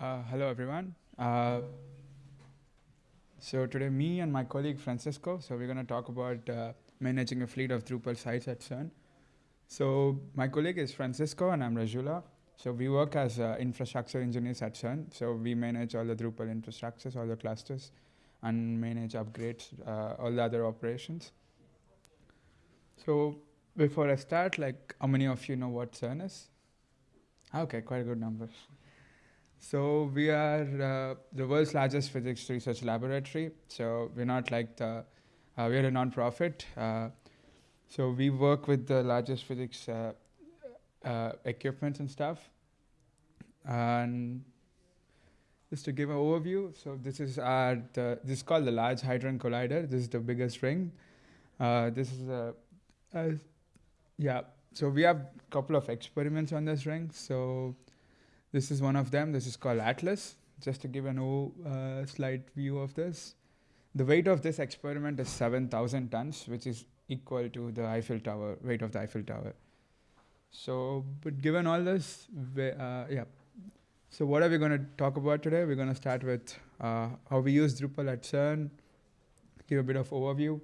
Uh, hello, everyone. Uh, so today, me and my colleague Francisco, so we're going to talk about uh, managing a fleet of Drupal sites at CERN. So my colleague is Francisco, and I'm Rajula. So we work as uh, infrastructure engineers at CERN. So we manage all the Drupal infrastructures, all the clusters, and manage upgrades, uh, all the other operations. So before I start, like, how many of you know what CERN is? Okay, quite a good number. So we are uh, the world's largest physics research laboratory. So we're not like the, uh, we're a non-profit. Uh, so we work with the largest physics uh, equipment and stuff. And just to give an overview, so this is our, the, this is called the Large Hadron Collider. This is the biggest ring. Uh, this is a, a, yeah, so we have a couple of experiments on this ring. So this is one of them. This is called Atlas. Just to give an uh, slight view of this. The weight of this experiment is 7,000 tons, which is equal to the Eiffel Tower, weight of the Eiffel Tower. So, but given all this, uh, yeah. So what are we going to talk about today? We're going to start with uh, how we use Drupal at CERN, give a bit of overview,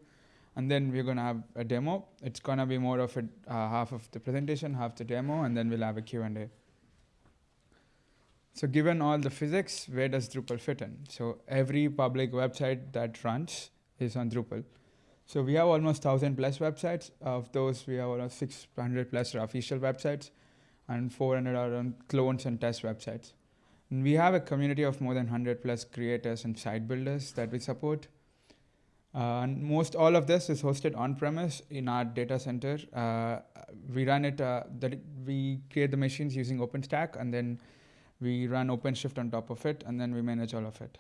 and then we're going to have a demo. It's going to be more of a uh, half of the presentation, half the demo, and then we'll have a Q&A. So given all the physics, where does Drupal fit in? So every public website that runs is on Drupal. So we have almost 1,000 plus websites. Of those, we have almost 600 plus official websites and 400 are on clones and test websites. And we have a community of more than 100 plus creators and site builders that we support. Uh, and most all of this is hosted on-premise in our data center. Uh, we run it, uh, we create the machines using OpenStack and then we run OpenShift on top of it, and then we manage all of it.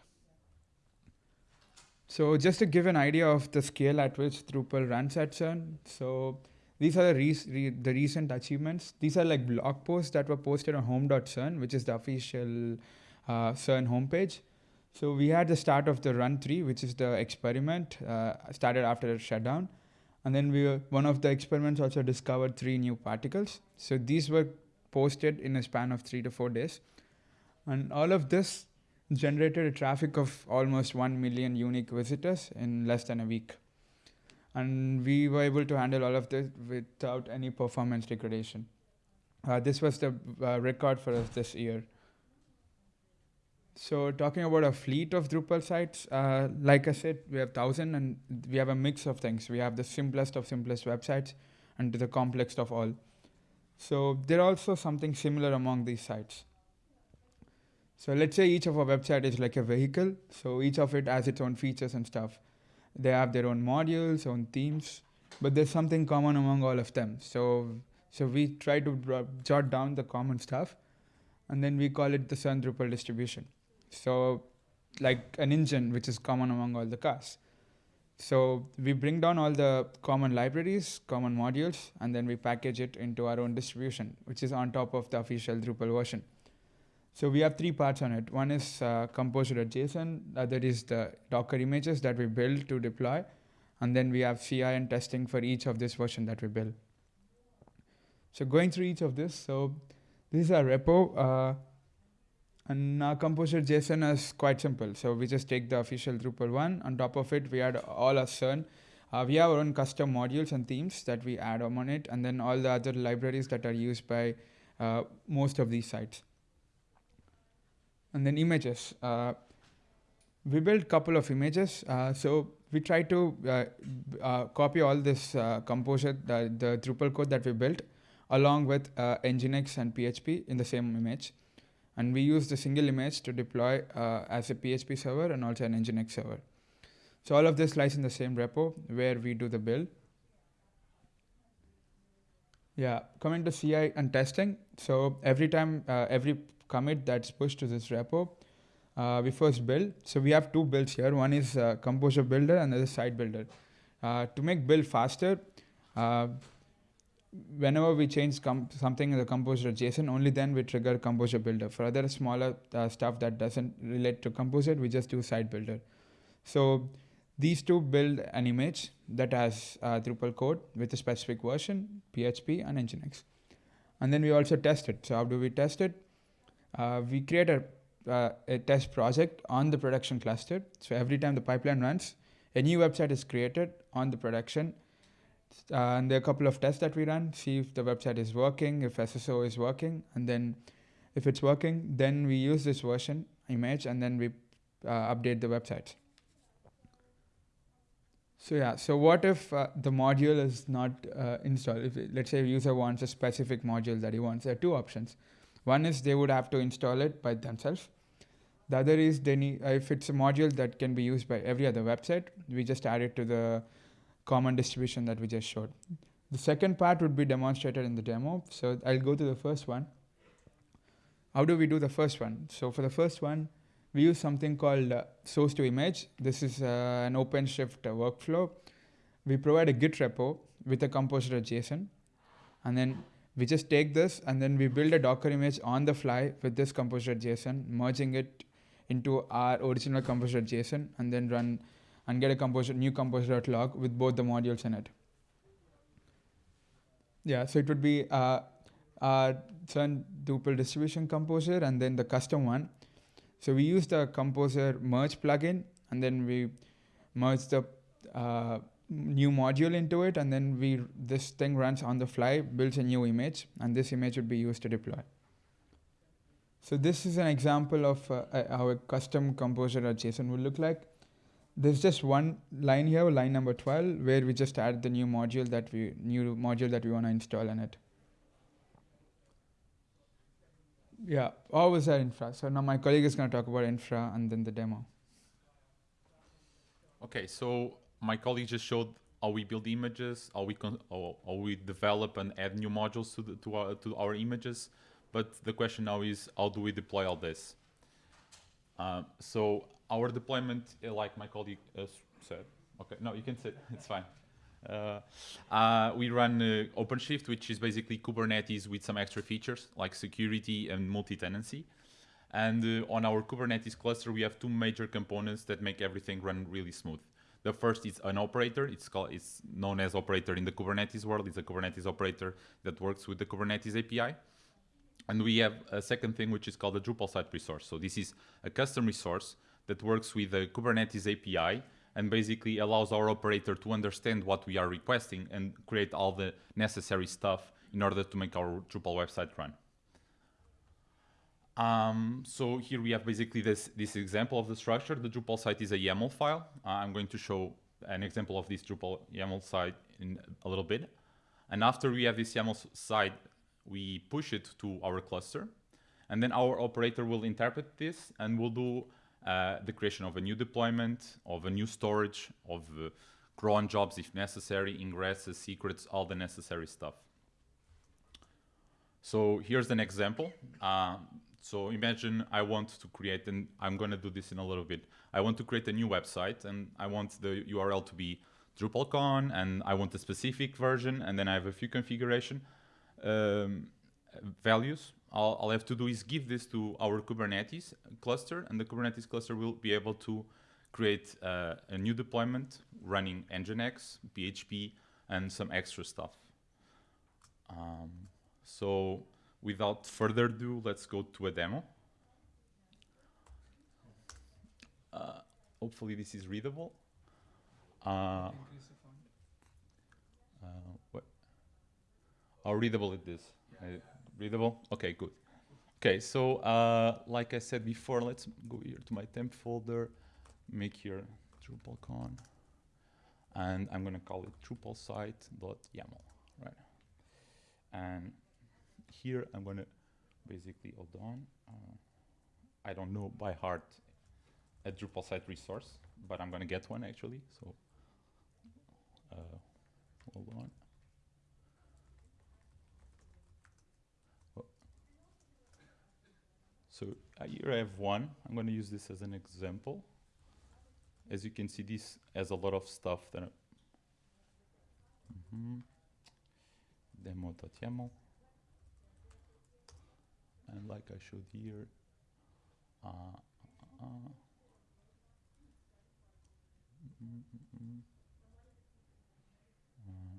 So just to give an idea of the scale at which Drupal runs at CERN, so these are the, re the recent achievements. These are like blog posts that were posted on home.cern, which is the official uh, CERN homepage. So we had the start of the run three, which is the experiment, uh, started after shutdown. And then we were, one of the experiments also discovered three new particles. So these were posted in a span of three to four days. And all of this generated a traffic of almost 1 million unique visitors in less than a week. And we were able to handle all of this without any performance degradation. Uh, this was the uh, record for us this year. So talking about a fleet of Drupal sites, uh, like I said, we have 1,000 and we have a mix of things. We have the simplest of simplest websites and the complex of all. So there are also something similar among these sites. So let's say each of our website is like a vehicle. So each of it has its own features and stuff. They have their own modules, own themes, but there's something common among all of them. So so we try to jot down the common stuff, and then we call it the CERN Drupal distribution. So like an engine which is common among all the cars. So we bring down all the common libraries, common modules, and then we package it into our own distribution, which is on top of the official Drupal version. So we have three parts on it. One is uh, composer.json, other is the Docker images that we build to deploy, and then we have CI and testing for each of this version that we build. So going through each of this, so this is our repo, uh, and our composer.json is quite simple. So we just take the official Drupal one. On top of it, we add all our CERN. Uh, we have our own custom modules and themes that we add on it, and then all the other libraries that are used by uh, most of these sites and then images. Uh, we built couple of images. Uh, so we try to uh, uh copy all this uh, composer, the, the, Drupal code that we built, along with uh, Nginx and PHP in the same image. And we use the single image to deploy as a PHP server and also an Nginx server. So all of this lies in the same repo where we do the build. Yeah, coming to CI and testing. So every time, every commit that's pushed to this repo, uh, we first build. So we have two builds here. One is uh, Composer Builder and the other Site Builder. Uh, to make build faster, uh, whenever we change something in the Composer JSON, only then we trigger Composer Builder. For other smaller uh, stuff that doesn't relate to Composer, we just do Site Builder. So these two build an image that has uh, Drupal code with a specific version, PHP and Nginx. And then we also test it. So how do we test it? Uh, we create a uh, a test project on the production cluster. So every time the pipeline runs, a new website is created on the production. Uh, and there are a couple of tests that we run, see if the website is working, if SSO is working, and then if it's working, then we use this version image and then we uh, update the website. So yeah, so what if uh, the module is not uh, installed? If let's say a user wants a specific module that he wants, there are two options. One is they would have to install it by themselves. The other is they need, uh, if it's a module that can be used by every other website, we just add it to the common distribution that we just showed. The second part would be demonstrated in the demo. So I'll go to the first one. How do we do the first one? So for the first one, we use something called uh, source to image. This is uh, an OpenShift workflow. We provide a Git repo with a composer JSON. And then we just take this and then we build a Docker image on the fly with this composer.json, merging it into our original composer.json and then run and get a composer new composer.lock with both the modules in it. Yeah, so it would be uh, our CERN Drupal distribution composer and then the custom one so we use the Composer merge plugin, and then we merge the uh, new module into it, and then we this thing runs on the fly, builds a new image, and this image would be used to deploy. So this is an example of uh, how a custom composer or json would look like. There's just one line here, line number 12, where we just add the new module that we new module that we want to install in it. Yeah, always that infra. So now my colleague is going to talk about infra and then the demo. Okay, so my colleague just showed how we build images, how we con how, how we develop and add new modules to the, to our to our images. But the question now is how do we deploy all this? Uh, so our deployment, uh, like my colleague uh, said, okay, no, you can sit, it's fine. Uh, uh, we run uh, OpenShift, which is basically Kubernetes with some extra features like security and multi-tenancy. And on our Kubernetes cluster, we have two major components that make everything run really smooth. The first is an operator. It's called it's known as operator in the Kubernetes world. It's a Kubernetes operator that works with the Kubernetes API. And we have a second thing which is called a Drupal site resource. So this is a custom resource that works with the Kubernetes API and basically allows our operator to understand what we are requesting and create all the necessary stuff in order to make our Drupal website run. Um, so here we have basically this, this example of the structure. The Drupal site is a YAML file. Uh, I'm going to show an example of this Drupal YAML site in a little bit. And after we have this YAML site, we push it to our cluster. And then our operator will interpret this and will do uh, the creation of a new deployment, of a new storage, of uh, cron jobs if necessary, ingresses, secrets, all the necessary stuff. So here's an example. Uh, so imagine I want to create, and I'm going to do this in a little bit. I want to create a new website, and I want the URL to be DrupalCon, and I want a specific version, and then I have a few configuration um, values all I'll have to do is give this to our Kubernetes cluster, and the Kubernetes cluster will be able to create uh, a new deployment running Nginx, PHP, and some extra stuff. Um, so without further ado, let's go to a demo. Uh, hopefully this is readable. Uh, uh what? How readable it is? Yeah readable? Okay, good. Okay, so uh, like I said before, let's go here to my temp folder, make here DrupalCon, and I'm gonna call it Drupal site.yaml, right? And here I'm gonna basically, hold on, uh, I don't know by heart a Drupal site resource, but I'm gonna get one actually, so uh, hold on. So uh, here I have one. I'm going to use this as an example. As you can see, this has a lot of stuff that. Mm -hmm. Demo.yaml. And like I showed here, uh, uh, mm -mm uh,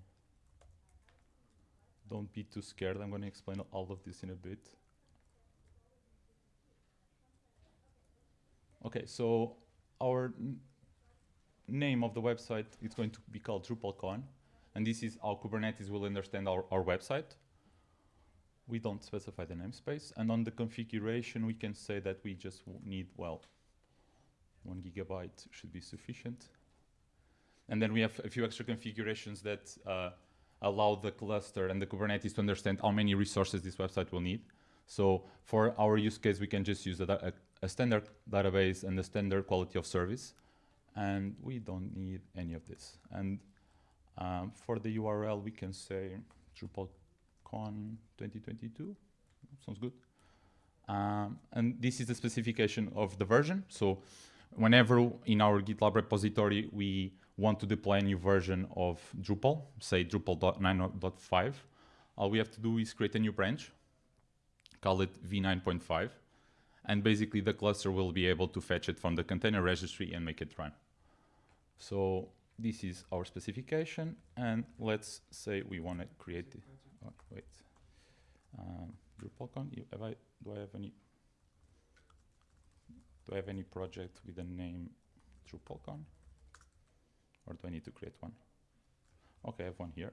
don't be too scared. I'm going to explain all of this in a bit. Okay, so our name of the website is going to be called DrupalCon, and this is how Kubernetes will understand our, our website. We don't specify the namespace, and on the configuration, we can say that we just need, well, one gigabyte should be sufficient. And then we have a few extra configurations that uh, allow the cluster and the Kubernetes to understand how many resources this website will need. So for our use case, we can just use a, a, a standard database and the standard quality of service. And we don't need any of this. And um, for the URL, we can say DrupalCon 2022. Sounds good. Um, and this is the specification of the version. So whenever in our GitLab repository we want to deploy a new version of Drupal, say Drupal 9.5, all we have to do is create a new branch, call it v9.5, and basically the cluster will be able to fetch it from the container registry and make it run. So this is our specification, and let's say we want to create the, oh, wait, um, DrupalCon, I, do I have any, do I have any project with the name DrupalCon? Or do I need to create one? Okay, I have one here.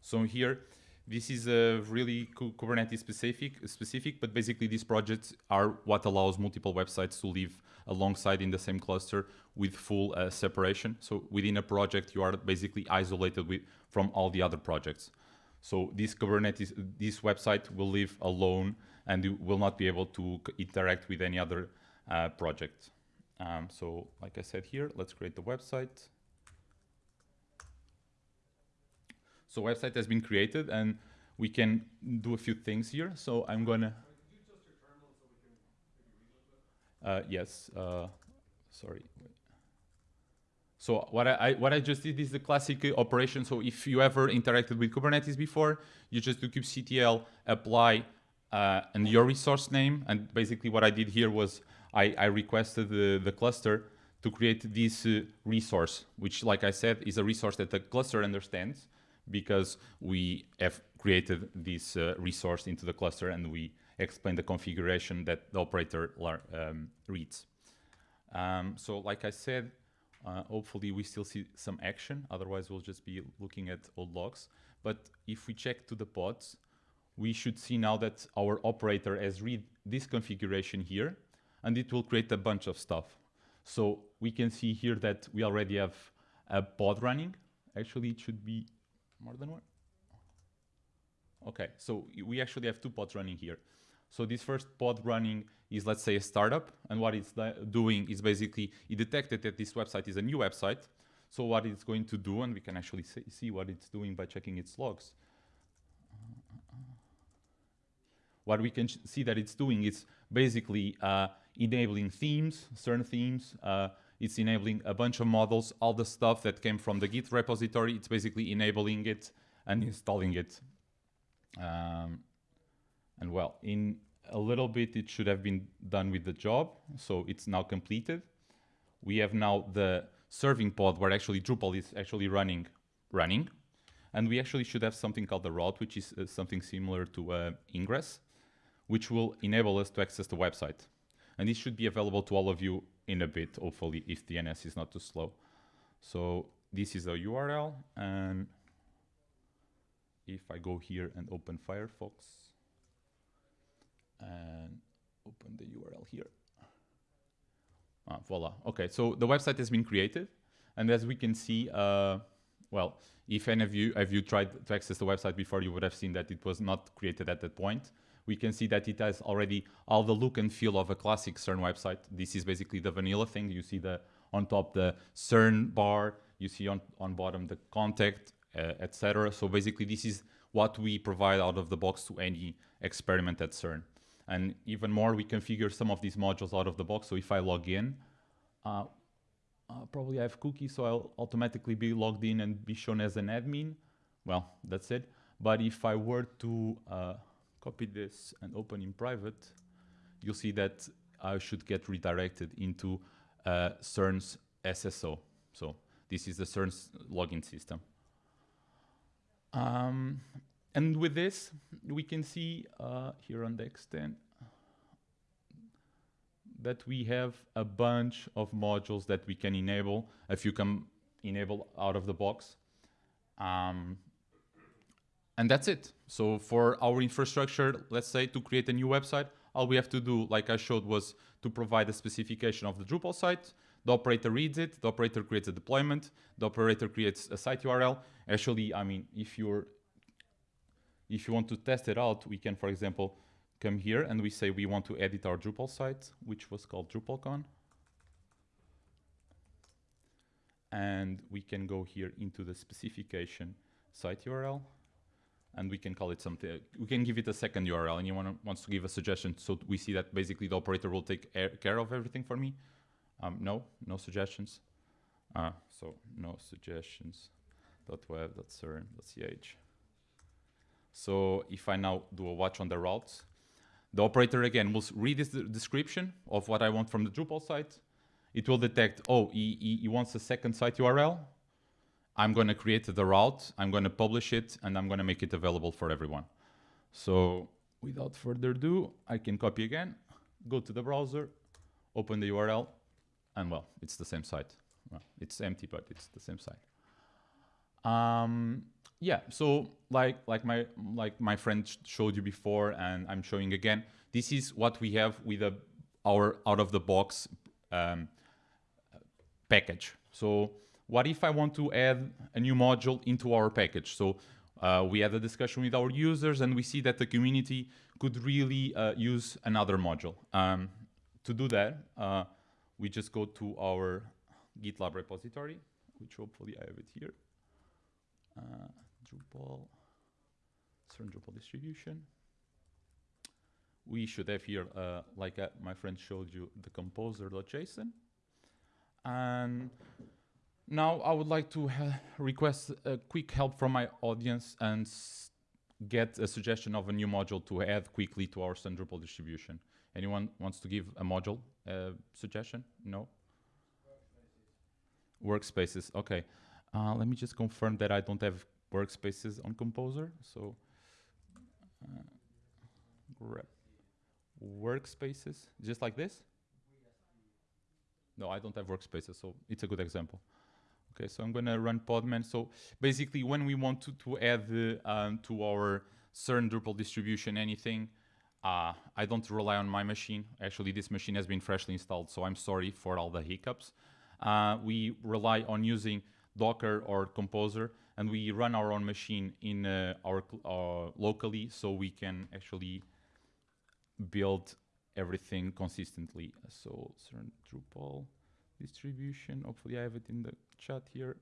So here, this is a really Kubernetes specific, specific, but basically these projects are what allows multiple websites to live alongside in the same cluster with full uh, separation. So within a project, you are basically isolated with, from all the other projects. So this Kubernetes, this website will live alone and you will not be able to interact with any other uh, project. Um, so like I said here, let's create the website. So website has been created and we can do a few things here. So I'm gonna. Uh, yes, uh, sorry. So what I, I what I just did is the classic operation. So if you ever interacted with Kubernetes before, you just do kubectl apply uh, and your resource name. And basically what I did here was I, I requested the, the cluster to create this uh, resource, which like I said is a resource that the cluster understands because we have created this uh, resource into the cluster and we explain the configuration that the operator um, reads. Um, so like I said, uh, hopefully we still see some action. Otherwise, we'll just be looking at old logs. But if we check to the pods, we should see now that our operator has read this configuration here, and it will create a bunch of stuff. So we can see here that we already have a pod running. Actually, it should be more than one. Okay, so we actually have two pods running here. So this first pod running is, let's say, a startup, and what it's doing is basically it detected that this website is a new website. So what it's going to do, and we can actually see, what it's doing by checking its logs. What we can see that it's doing is basically uh, enabling themes, certain themes. Uh, it's enabling a bunch of models, all the stuff that came from the Git repository. It's basically enabling it and installing it. Um, and well, in a little bit, it should have been done with the job. So it's now completed. We have now the serving pod where actually Drupal is actually running, running. And we actually should have something called the route, which is uh, something similar to uh, ingress, which will enable us to access the website. And this should be available to all of you in a bit, hopefully, if DNS is not too slow. So this is a URL, and if I go here and open Firefox and open the URL here. Ah, voila. Okay, so the website has been created, and as we can see, uh, well, if any of you have you tried to access the website before, you would have seen that it was not created at that point. We can see that it has already all the look and feel of a classic CERN website. This is basically the vanilla thing. You see the on top the CERN bar. You see on on bottom the contact, uh, etc. So basically, this is what we provide out of the box to any experiment at CERN. And even more, we configure some of these modules out of the box. So if I log in, uh, uh, probably I have cookies, so I'll automatically be logged in and be shown as an admin. Well, that's it. But if I were to uh, copy this and open in private, you'll see that I should get redirected into uh, CERN's SSO. So this is the CERN's login system. Um, and with this, we can see uh, here on the extent, that we have a bunch of modules that we can enable if you can enable out of the box. Um, and that's it. So for our infrastructure, let's say to create a new website, all we have to do, like I showed, was to provide a specification of the Drupal site. The operator reads it, the operator creates a deployment, the operator creates a site URL. Actually, I mean, if you're if you want to test it out, we can, for example, come here and we say we want to edit our Drupal site, which was called DrupalCon. And we can go here into the specification site URL and we can call it something. We can give it a second URL. Anyone wants to give a suggestion? So we see that basically the operator will take care of everything for me. Um, no, no suggestions. Uh, so no suggestions. .web, .cern, .ch. So if I now do a watch on the routes, the operator again will read this description of what I want from the Drupal site. It will detect, oh, he, he wants a second site URL. I'm going to create the route, I'm going to publish it, and I'm going to make it available for everyone. So without further ado, I can copy again, go to the browser, open the URL, and well, it's the same site. Well, it's empty, but it's the same site. Um, yeah, so like like my like my friend showed you before, and I'm showing again. This is what we have with a, our out of the box um, package. So what if I want to add a new module into our package? So uh, we had a discussion with our users and we see that the community could really uh, use another module. Um, to do that, uh, we just go to our GitLab repository, which hopefully I have it here. Uh, Drupal, CERN Drupal distribution. We should have here, uh, like uh, my friend showed you, the composer.json. And now I would like to request a quick help from my audience and get a suggestion of a new module to add quickly to our Drupal distribution. Anyone wants to give a module uh, suggestion? No? Workspaces, Workspaces. okay. Uh, let me just confirm that I don't have workspaces on Composer. So uh, workspaces, just like this? No, I don't have workspaces, so it's a good example. Okay, so I'm going to run Podman. So basically, when we want to, to add um, to our CERN Drupal distribution anything, uh, I don't rely on my machine. Actually, this machine has been freshly installed, so I'm sorry for all the hiccups. Uh, we rely on using Docker or Composer, and we run our own machine in uh, our uh, locally, so we can actually build everything consistently. So CERN Drupal distribution. Hopefully I have it in the chat here.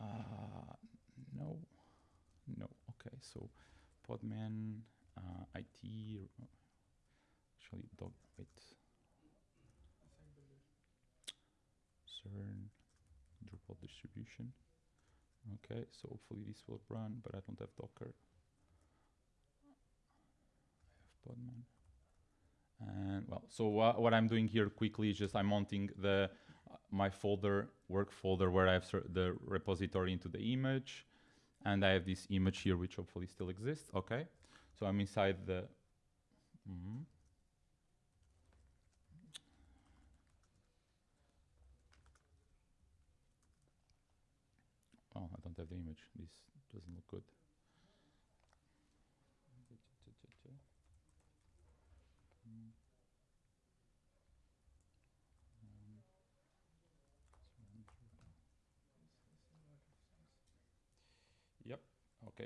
Uh, no, no. Okay, so Podman, uh, IT, actually, dog, wait. CERN, Drupal distribution. Okay, so hopefully this will run, but I don't have Docker. I have Podman. And well, so uh, what I'm doing here quickly is just I'm mounting the my folder, work folder, where I have the repository into the image, and I have this image here, which hopefully still exists. Okay, so I'm inside the. Mm -hmm. Oh, I don't have the image. This doesn't look good.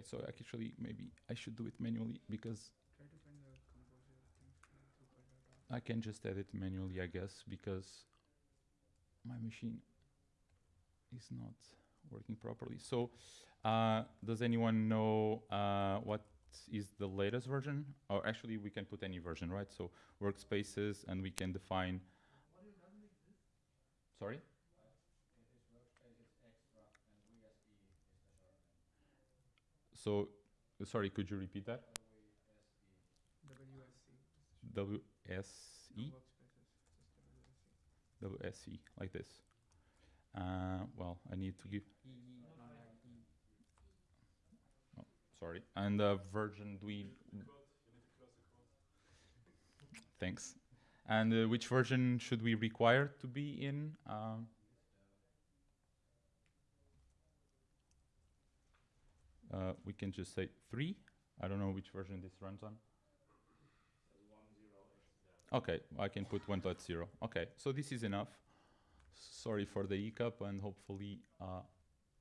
Okay, so actually maybe I should do it manually because I can just edit manually, I guess, because my machine is not working properly. So, uh, does anyone know uh, what is the latest version? Or actually, we can put any version, right? So, workspaces, and we can define. Sorry? So, sorry, could you repeat that? WSE. WSE? Like this. Uh, well, I need to give. Oh, sorry. And the uh, version do we? Thanks. And uh, which version should we require to be in? Um, uh, we can just say three. I don't know which version this runs on. Okay, I can put 1.0. Okay, so this is enough. Sorry for the hiccup, and hopefully uh,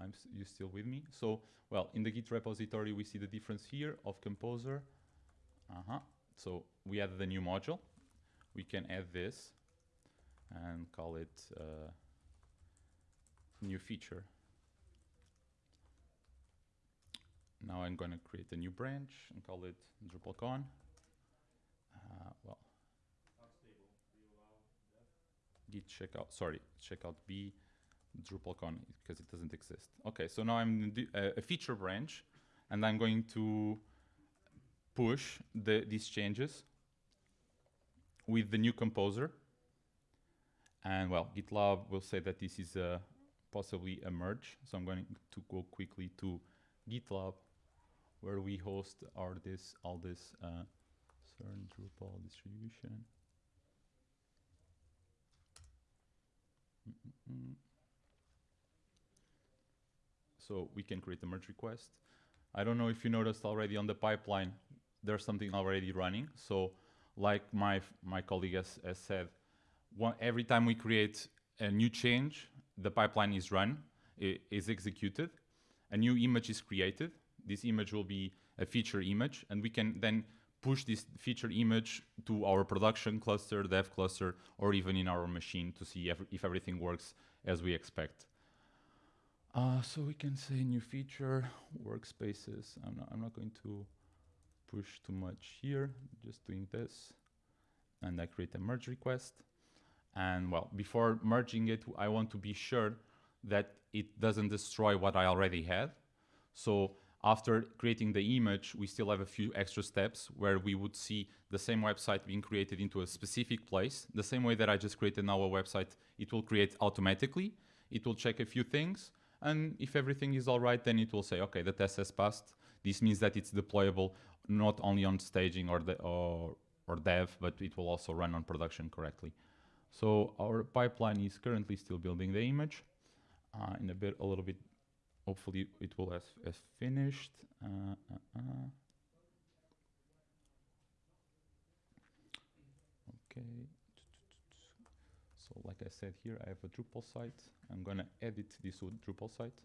I'm you still with me. So, well, in the Git repository, we see the difference here of Composer. Uh-huh. So we added the new module. We can add this and call it uh, new feature. Now I'm going to create a new branch and call it DrupalCon. Uh, well, git checkout, sorry, checkout B, DrupalCon, because it doesn't exist. Okay, so now I'm uh, a feature branch, and I'm going to push the, these changes with the new composer. And well, GitLab will say that this is a, possibly a merge. So I'm going to go quickly to GitLab, where we host our this all this uh, Drupal distribution. Mm-mm-mm. So we can create a merge request. I don't know if you noticed already on the pipeline, there's something already running. So like my, my colleague has, has said, one, every time we create a new change, the pipeline is run, i- is executed, a new image is created. This image will be a feature image, and we can then push this feature image to our production cluster, dev cluster, or even in our machine to see ev- if everything works as we expect. Uh, so we can say new feature, workspaces. I'm not, I'm not going to push too much here, just doing this. And I create a merge request. And well, before merging it, I want to be sure that it doesn't destroy what I already had. So after creating the image, we still have a few extra steps where we would see the same website being created into a specific place. The same way that I just created now a website, it will create automatically. It will check a few things. And if everything is all right, then it will say, okay, the test has passed. This means that it's deployable not only on staging or, the, or, or dev, but it will also run on production correctly. So our pipeline is currently still building the image. Uh, in a bit, a little bit, hopefully it will have, have finished. Uh, uh, uh. Okay. So like I said here, I have a Drupal site. I'm gonna edit this Drupal site.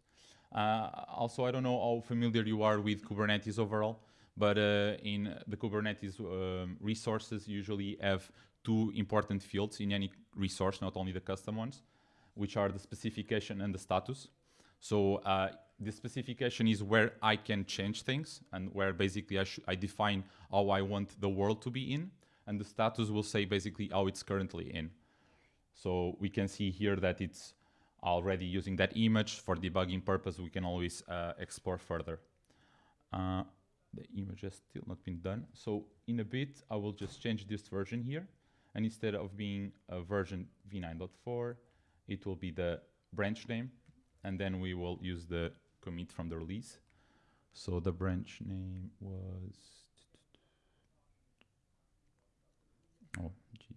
Uh, also, I don't know how familiar you are with Kubernetes overall, but uh, in the Kubernetes um, resources usually have two important fields in any resource, not only the custom ones, which are the specification and the status. So uh, the specification is where I can change things and where basically I, I define how I want the world to be in. And the status will say basically how it's currently in. So we can see here that it's already using that image for debugging purpose. We can always uh, explore further. Uh, the image has still not been done. So in a bit, I will just change this version here. And instead of being a version v9.4, it will be the branch name. And then we will use the commit from the release. So the branch name was, oh, gee.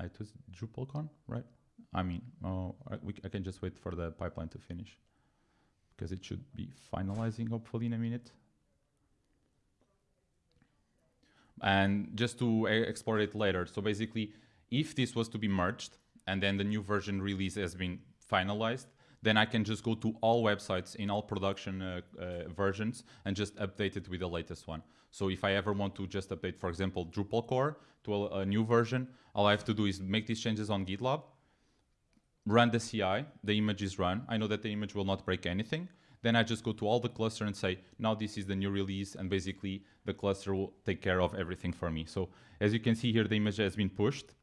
Uh, it was DrupalCon, right? I mean, oh, I, I can just wait for the pipeline to finish because it should be finalizing hopefully in a minute. And just to e- explore it later, so basically, if this was to be merged and then the new version release has been finalized, then I can just go to all websites in all production uh, uh, versions and just update it with the latest one. So if I ever want to just update, for example, Drupal core to a, a new version, all I have to do is make these changes on GitLab, run the CI, the image is run. I know that the image will not break anything. Then I just go to all the cluster and say, now this is the new release, and basically the cluster will take care of everything for me. So as you can see here, the image has been pushed.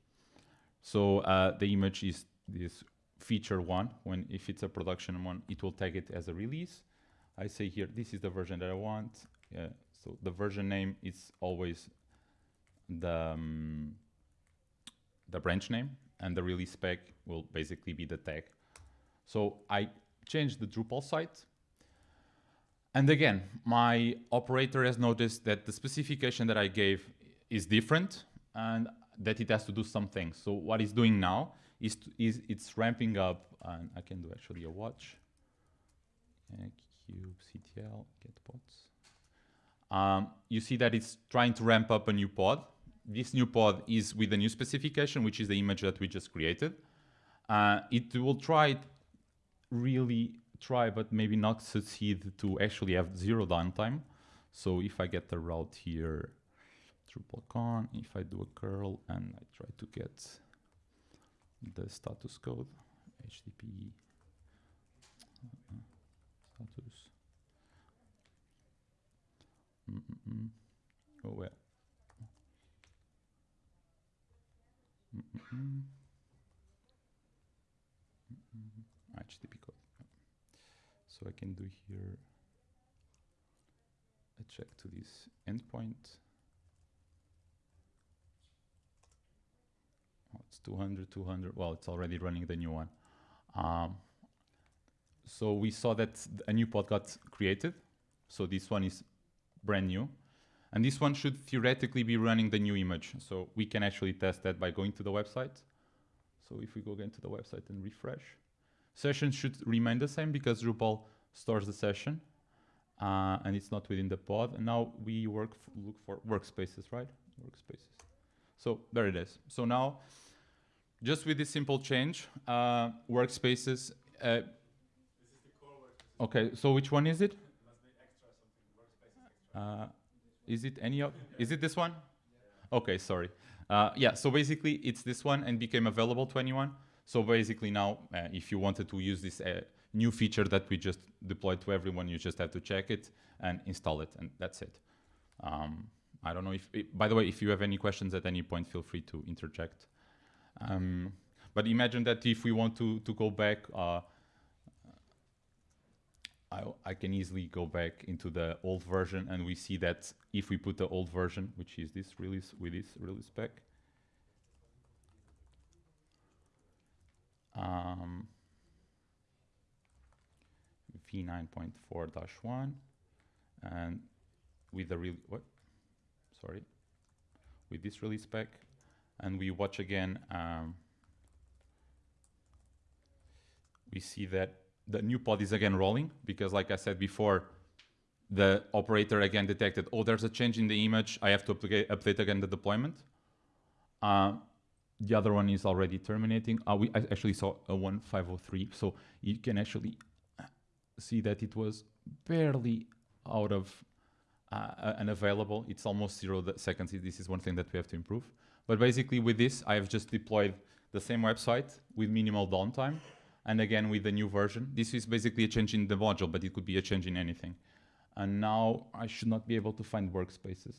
So uh, the image is this feature one. When if it's a production one, it will tag it as a release. I say here, this is the version that I want. Yeah, so the version name is always the um, the branch name, and the release spec will basically be the tag. So I change the Drupal site. And again, my operator has noticed that the specification that I gave is different and that it has to do some things. So what it's doing now is, to, is it's ramping up, and I can do actually a watch. Uh, cube CTL get pods. Um, you see that it's trying to ramp up a new pod. This new pod is with a new specification, which is the image that we just created. Uh, it will try, really try, but maybe not succeed to actually have zero downtime. So if I get the route here, DrupalCon, if I do a curl and I try to get the status code, HTTP status. Mm -mm. Oh well. -mm. HTTP code. So I can do here a check to this endpoint. It's 200, 200. Well, it's already running the new one. Um, so we saw that a new pod got created. So this one is brand new. And this one should theoretically be running the new image. So we can actually test that by going to the website. So if we go again to the website and refresh, session should remain the same because Drupal stores the session uh, and it's not within the pod. And now we work look for workspaces, right? Workspaces. So there it is. So now, just with this simple change, uh, workspaces. Uh, okay, so which one is it? Uh, is it any of? Is it this one? Okay, sorry. Uh, yeah, so basically it's this one and became available to anyone. So basically now, uh, if you wanted to use this uh, new feature that we just deployed to everyone, you just have to check it and install it, and that's it. Um, I don't know if, i by the way, if you have any questions at any point, feel free to interject. Um, but imagine that if we want to, to go back, uh, I, I can easily go back into the old version and we see that if we put the old version, which is this release with this release spec, um, v9.4-1 and with the real what? Sorry. With this release spec and we watch again um, we see that the new pod is again rolling because like I said before the operator again detected oh there's a change in the image I have to update, update again the deployment uh, the other one is already terminating uh, we I actually saw a 1503 so you can actually see that it was barely out of uh, unavailable. It's almost zero seconds. This is one thing that we have to improve. But basically, with this, I have just deployed the same website with minimal downtime, and again with the new version. This is basically a change in the module, but it could be a change in anything. And now I should not be able to find workspaces.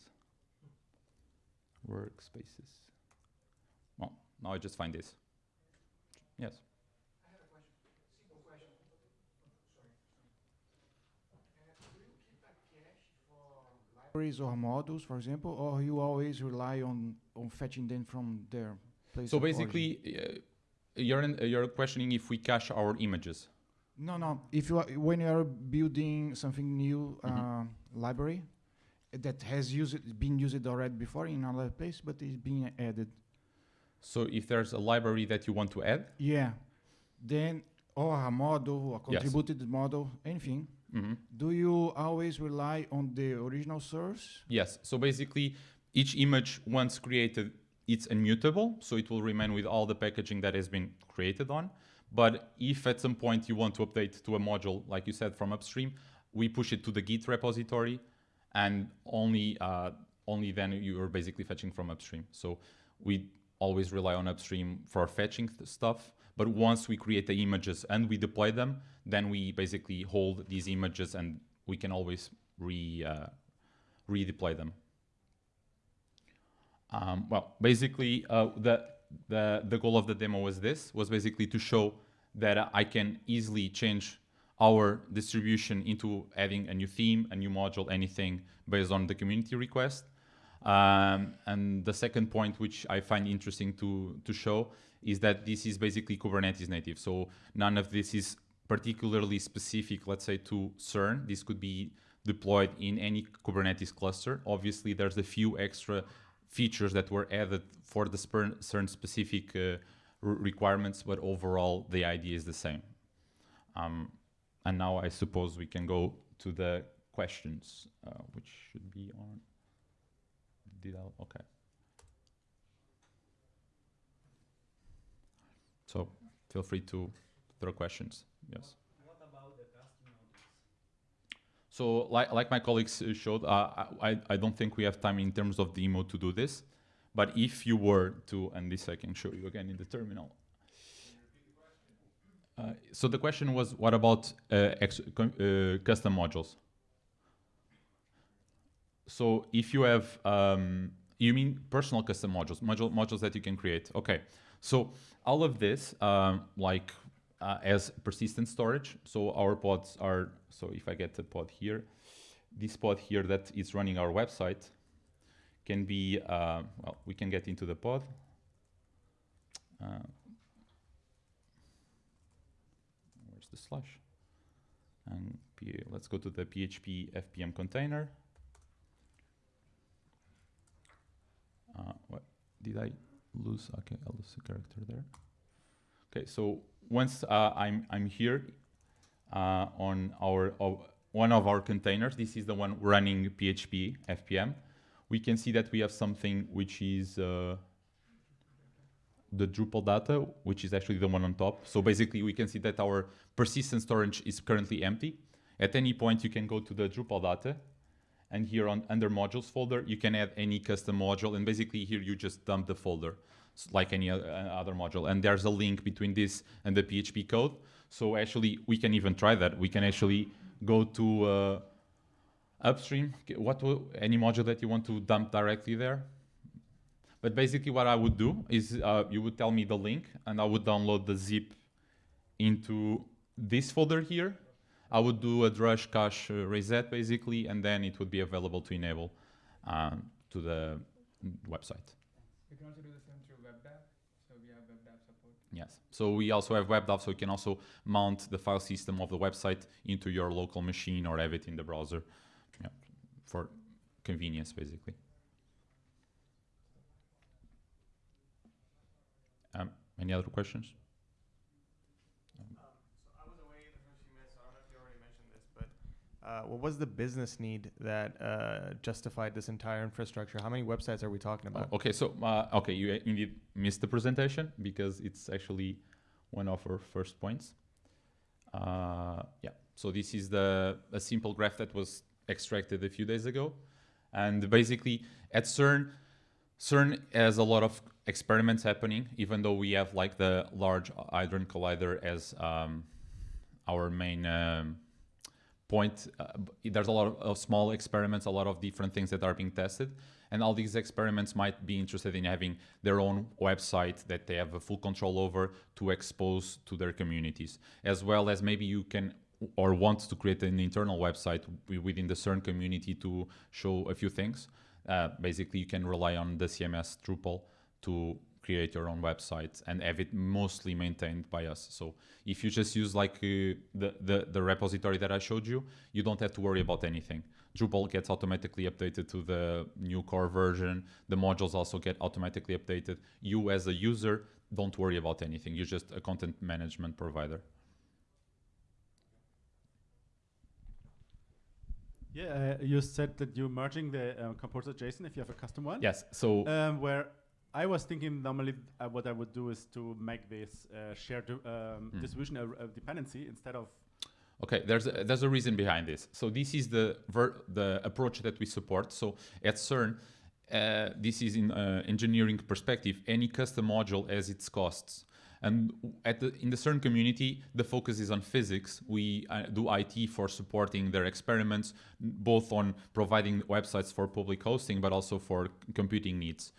Workspaces. Well, now I just find this. Yes. Libraries or models, for example, or you always rely on, on fetching them from their place So basically, uh, you're in, uh, you're questioning if we cache our images. No, no. If you are, when you are building something new, Mhm. uh, library that has used been used already before in another place, but is being added. So if there's a library that you want to add, Yeah. Then or a model, a Yes. contributed model, anything. Mhm, Do you always rely on the original source? yes. So basically, each image once created, it's immutable, so it will remain with all the packaging that has been created on. But if at some point you want to update to a module, like you said, from upstream, we push it to the Git repository, and only uh, only then you are basically fetching from upstream. So we always rely on upstream for fetching stuff. But once we create the images and we deploy them, then we basically hold these images and we can always re uh, redeploy them. Um, well, basically, uh, the the the goal of the demo was this: was basically to show that I can easily change our distribution into adding a new theme, a new module, anything based on the community request. Um, and the second point, which I find interesting to to show, is that this is basically Kubernetes native. So none of this is particularly specific, let's say, to CERN. This could be deployed in any Kubernetes cluster. Obviously, there's a few extra features that were added for the CERN specific uh, requirements, but overall the idea is the same. Um, and now I suppose we can go to the questions, uh, which should be on. I? Okay. So feel free to throw questions. Yes. So, like, like my colleagues uh, showed, uh, I, I don't think we have time in terms of demo to do this. But if you were to, and this I can show you again in the terminal. Uh, so the question was, what about uh, uh, custom modules? So if you have, um, you mean personal custom modules, module, modules that you can create. Okay. So all of this, um, like uh, as persistent storage. So our pods are, so if I get a pod here, this pod here that is running our website can be, uh, well, we can get into the pod. Uh, where's the slash? And let's go to the PHP FPM container. Uh, what did I lose? Okay, I lose a character there. Okay, so once uh, I'm I'm here uh, on our of one of our containers, this is the one running PHP FPM. We can see that we have something which is uh, the Drupal data, which is actually the one on top. So basically, we can see that our persistent storage is currently empty. At any point, you can go to the Drupal data, and here on under modules folder, you can add any custom module, and basically here you just dump the folder like any uh, other module. And there's a link between this and the PHP code. So actually, we can even try that. We can actually go to uh, upstream, what wo- any module that you want to dump directly there. But basically, what I would do is uh, you would tell me the link, and I would download the zip into this folder here. I would do a drush cache reset basically, and then it would be available to enable um, to the website. You can also do the same through WebDAV. So we have WebDAV support. Yes. So we also have WebDAV, so you can also mount the file system of the website into your local machine or have it in the browser yeah, for convenience, basically. Um, any other questions? Um, so I was away the first few minutes, so I don't know if you already mentioned this, but uh, what was the business need that uh, justified this entire infrastructure? How many websites are we talking about? Okay, so uh, okay, you indeed missed the presentation because it's actually one of our first points. Uh, yeah, so this is the a simple graph that was extracted a few days ago, and basically at CERN, CERN has a lot of experiments happening. Even though we have like the Large Hadron Collider as um, our main um, point, uh, there's a lot of, of small experiments, a lot of different things that are being tested. And all these experiments might be interested in having their own website that they have a full control over to expose to their communities. As well as maybe you can or want to create an internal website within the CERN community to show a few things. Uh, basically you can rely on the CMS Drupal to create your own website and have it mostly maintained by us so if you just use like uh, the, the the repository that I showed you you don't have to worry about anything Drupal gets automatically updated to the new core version. The modules also get automatically updated. You, as a user, don't worry about anything. You're just a content management provider. Yeah, uh, you said that you're merging the uh, composer JSON if you have a custom one. Yes. So Um, where I was thinking normally uh, what I would do is to make this uh, shared um, Mm. distribution a, a dependency instead of Okay, there's a, there's a reason behind this. So this is the ver- the approach that we support. So at CERN, uh, this is in uh, engineering perspective. Any custom module has its costs, and at the, in the CERN community, the focus is on physics. We uh, do IT for supporting their experiments, both on providing websites for public hosting, but also for computing needs.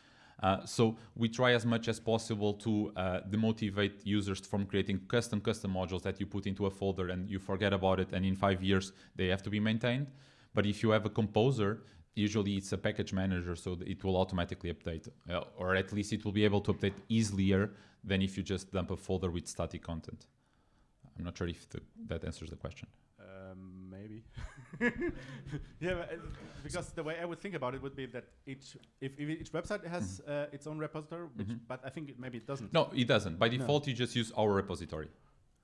Uh, so we try as much as possible to uh, demotivate users from creating custom custom modules that you put into a folder and you forget about it and in five years they have to be maintained. But if you have a composer usually it's a package manager so it will automatically update uh, or at least it will be able to update easier than if you just dump a folder with static content. I'm not sure if the, that answers the question. Um, maybe. yeah, but, uh, because the way I would think about it would be that each if, if each website has uh, its own repository, which, Mhm. but I think it, maybe it doesn't. No, it doesn't. By No. default, you just use our repository.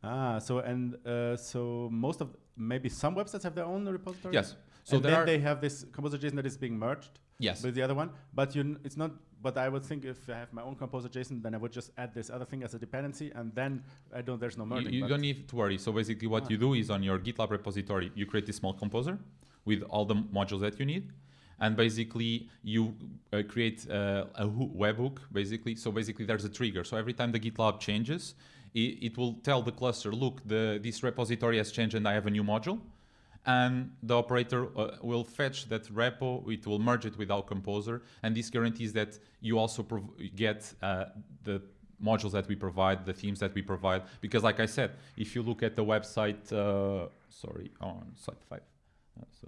Ah, so and uh, so most of maybe some websites have their own repository. Yes. So and there then are they have this composer JSON that is being merged yes. with the other one, but you n- it's not. But I would think if I have my own composer JSON, then I would just add this other thing as a dependency, and then I don't. There's no You, merging. you but- don't need to worry. So basically, what Ah. you do is on your GitLab repository, you create this small composer with all the modules that you need, and basically you uh, create uh, a hoo- webhook. Basically, so basically there's a trigger. So every time the GitLab changes, it, it will tell the cluster, look, the this repository has changed and I have a new module. And the operator uh, will fetch that repo, it will merge it with our composer, and this guarantees that you also get uh, the modules that we provide, the themes that we provide. Because, like I said, if you look at the website, uh, sorry, on site five, uh, so,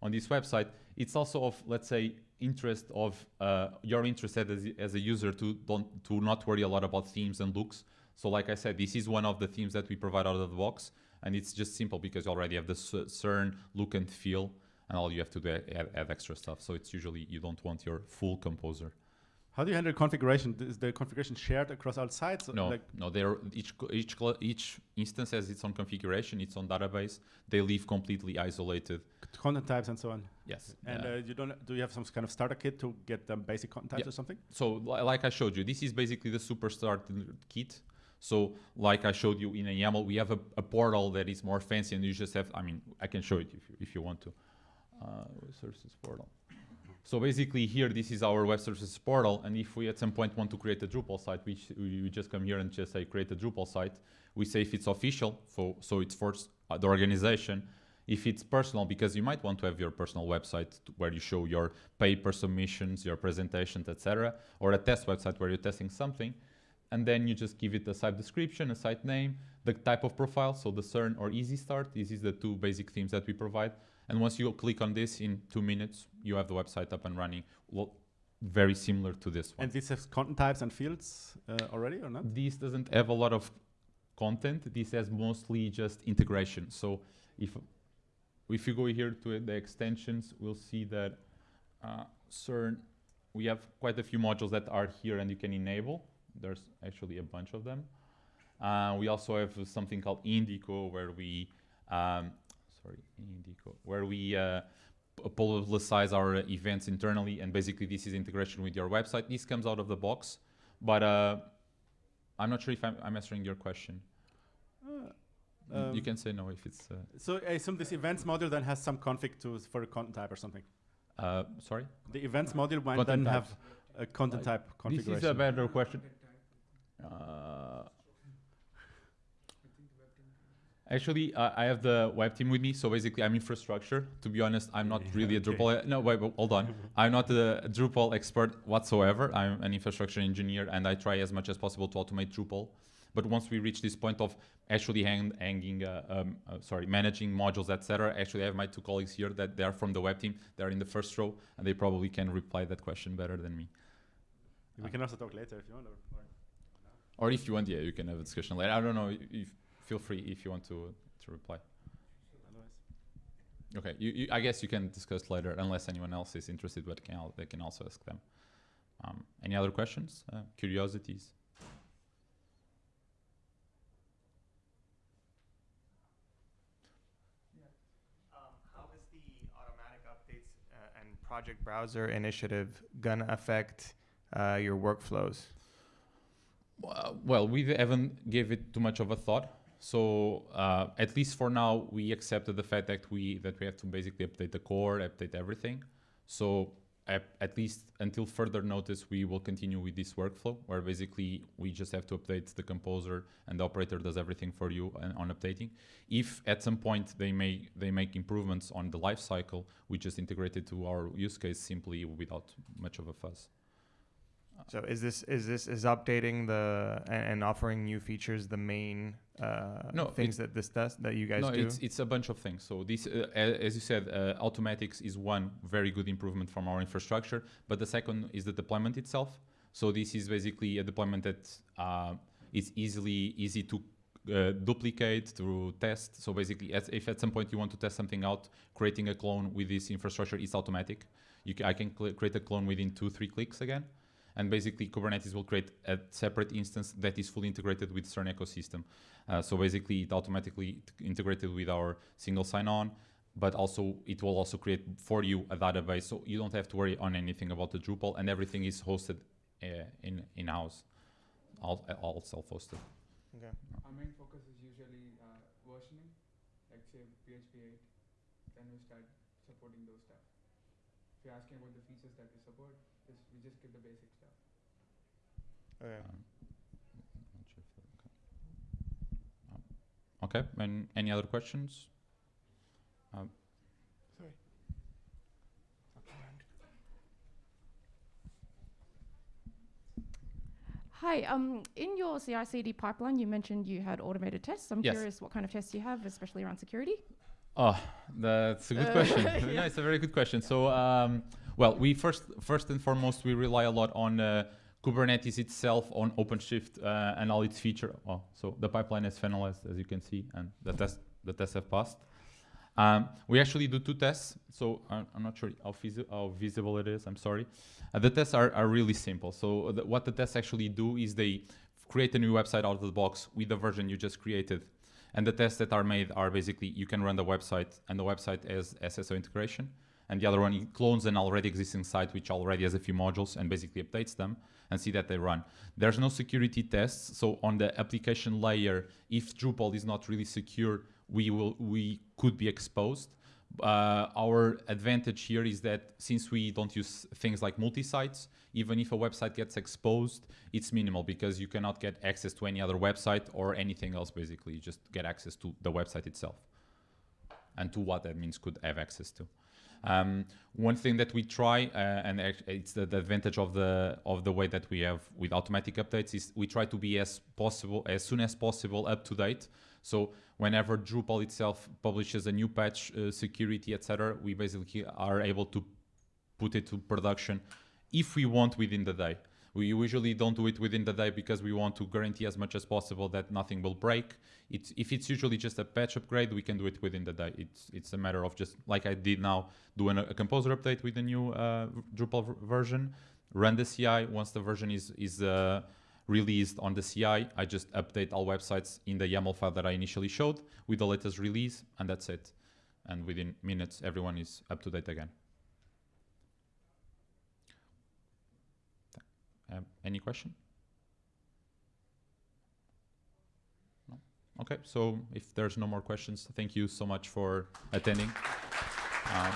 on this website, it's also of, let's say, interest of uh, you're as, as a user to don't to not worry a lot about themes and looks. So, like I said, this is one of the themes that we provide out of the box, and it's just simple because you already have the CERN look and feel, and all you have to do add, add extra stuff. So it's usually you don't want your full composer. How do you handle configuration? Is the configuration shared across all sites? No, Like, no. They're each each each instance has its own configuration, its own database. They live completely isolated. content types and so on. Yes. And uh, uh, you don't do you have some kind of starter kit to get the basic content types Yeah. or something? so li- like I showed you, this is basically the superstart kit. So like I showed you in a YAML, we have a, a portal that is more fancy, and you just have. I mean, I can show it if you, if you want to. Uh, web services portal. So basically here, this is our web services portal, and if we at some point want to create a Drupal site, we we just come here and just say create a Drupal site, we say if it's official, so, so it's for uh, the organization, if it's personal, because you might want to have your personal website where you show your paper submissions, your presentations, etc., or a test website where you're testing something, and then you just give it a site description, a site name, the type of profile, so the CERN or Easy Start. These is the two basic themes that we provide. And once you click on this in two minutes, you have the website up and running. Well, very similar to this one. And this has content types and fields uh, already or not? This doesn't have a lot of content. This has mostly just integration. So if if you go here to the extensions, we'll see that uh, CERN, we have quite a few modules that are here and you can enable. There's actually a bunch of them. Uh, we also have something called Indico where we, um, sorry, Indico, where we uh, publicize our events internally and basically this is integration with your website. This comes out of the box, but uh, I'm not sure if I'm, I'm answering your question. Uh, you um, can say no if it's, uh, So I assume this events module then has some config to for a content type or something. uh, sorry? The events module might Content then types. have a content type This configuration. is a better question. Uh, actually, uh, I have the web team with me, so basically I'm infrastructure. To be honest, I'm not really a okay. Drupal. No, wait, wait, hold on. I'm not a Drupal expert whatsoever. I'm an infrastructure engineer, and I try as much as possible to automate Drupal. But once we reach this point of actually hang, hanging, uh, um, uh, sorry, managing modules, etc., actually I have my two colleagues here that they are from the web team. They're in the first row, and they probably can reply that question better than me. we can also talk later if you want. Or, or if you want, yeah, you can have a discussion later. I don't know. If, feel free if you want to to reply. Okay, you, you, I guess you can discuss later unless anyone else is interested, but can they can also ask them. Um, any other questions? Uh, curiosities? Um, how is the automatic updates uh, and project browser initiative gonna affect uh, your workflows? Uh, well, we haven't gave it too much of a thought. So uh, at least for now, we accepted the fact that we that we have to basically update the core, update everything. So at, at least until further notice, we will continue with this workflow where basically we just have to update the composer and the operator does everything for you and on updating. If at some point they may they make improvements on the life cycle, we just integrate it to our use case simply without much of a fuss. So is this is this is updating the and, and offering new features the main uh, No, things that this does that you guys no, do? it's it's a bunch of things. So this, uh, as you said, uh, automatics is one very good improvement from our infrastructure. But the second is the deployment itself. So this is basically a deployment that uh, is easily easy to uh, duplicate, to test. So basically, as if at some point you want to test something out, creating a clone with this infrastructure is automatic. You I can create a clone within two, three clicks again. And basically, Kubernetes will create a separate instance that is fully integrated with CERN ecosystem. Uh, so basically, it automatically integrated with our single sign-on, but also it will also create for you a database, so you don't have to worry on anything about the Drupal, and everything is hosted uh, in in-house, all, all self-hosted. Okay. Our main focus is usually uh, versioning, like say PHP 8, then we start supporting those stuff. If you're asking about the features that we support, just, we just give the basic stuff. Okay. Um, not sure if that- okay. Um, Okay, and any other questions? Um, Sorry. Hi, um, in your CI/CD pipeline, you mentioned you had automated tests. I'm Yes. curious what kind of tests you have, especially around security. Oh, that's a good Uh, question. yeah. no, it's a very good question. So, um, well, we first, first and foremost, we rely a lot on uh, Kubernetes itself, on OpenShift uh, and all its feature. Oh, so the pipeline is finalized, as you can see, and the test, the tests have passed. Um, we actually do two tests, so I'm, I'm not sure how, how visible it is. I'm sorry. Uh, the tests are, are really simple. So the, what the tests actually do is they create a new website out of the box with the version you just created. And the tests that are made are basically you can run the website and the website has SSO integration. And the other one clones an already existing site which already has a few modules and basically updates them and see that they run. There's no security tests. So on the application layer, if Drupal is not really secure, we will we could be exposed. Uh, our advantage here is that since we don't use things like multi-sites, even if a website gets exposed, it's minimal because you cannot get access to any other website or anything else. Basically, you just get access to the website itself and to what admins could have access to. Um, one thing that we try, uh, and it's the, the advantage of the of the way that we have with automatic updates, is we try to be as possible, as soon as possible, up to date. So whenever Drupal itself publishes a new patch, uh, security, etc., we basically are able to put it to production if we want within the day. We usually don't do it within the day because we want to guarantee as much as possible that nothing will break. It's, if it's usually just a patch upgrade, we can do it within the day. It's, it's a matter of just, like I did now, doing a, a composer update with the new uh, Drupal version, run the CI. Once the version is, is uh, released on the CI, I just update all websites in the YAML file that I initially showed with the latest release, and that's it. And within minutes, everyone is up to date again. Um, any question? No? Okay, so if there's no more questions, thank you so much for attending. Um,